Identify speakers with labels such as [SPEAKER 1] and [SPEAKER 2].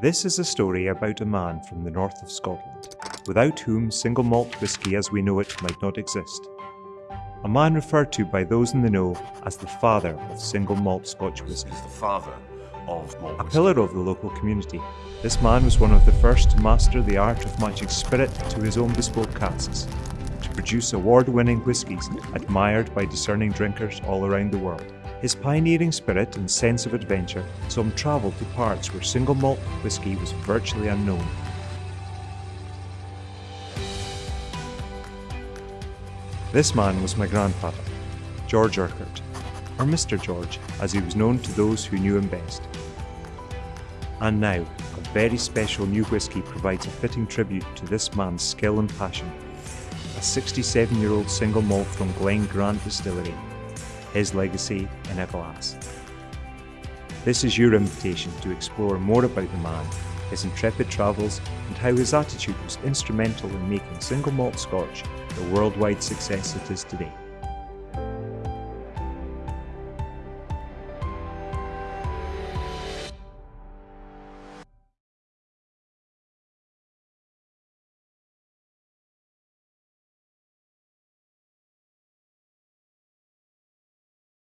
[SPEAKER 1] This is a story about a man from the north of Scotland, without whom single malt whisky as we know it might not exist. A man referred to by those in the know as the father of single malt Scotch whisky.
[SPEAKER 2] He's the father of malt whisky.
[SPEAKER 1] A pillar of the local community, this man was one of the first to master the art of matching spirit to his own bespoke casks, to produce award-winning whiskies admired by discerning drinkers all around the world. His pioneering spirit and sense of adventure saw him travel to parts where single malt whisky was virtually unknown. This man was my grandfather, George Urquhart, or Mr. George, as he was known to those who knew him best. And now, a very special new whisky provides a fitting tribute to this man's skill and passion. A 67 year old single malt from Glen Grant Distillery, his legacy in a glass. This is your invitation to explore more about the man, his intrepid travels, and how his attitude was instrumental in making single malt scotch the worldwide success it is today.